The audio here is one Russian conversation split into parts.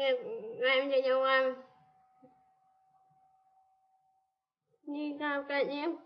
em chơi nhau em như sao cả em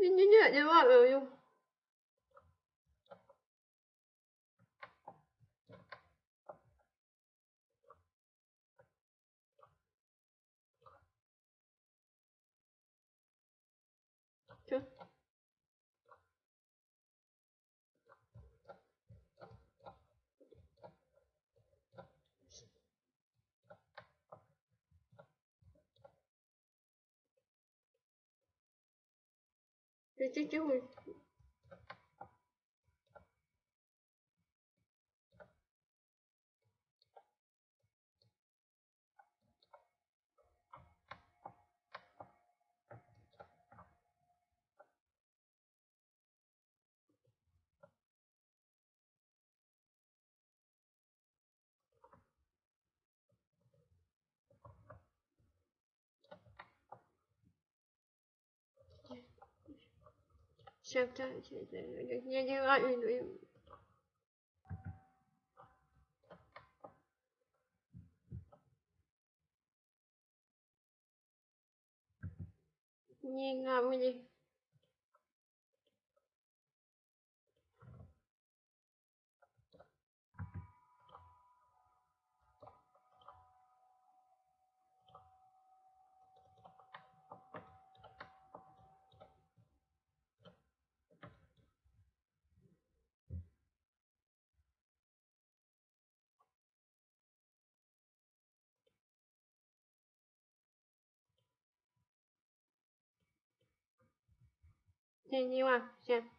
Не-не-не, не ловлю. Чё? you do it. чем-то. Я не Не, на, мне. 一万先。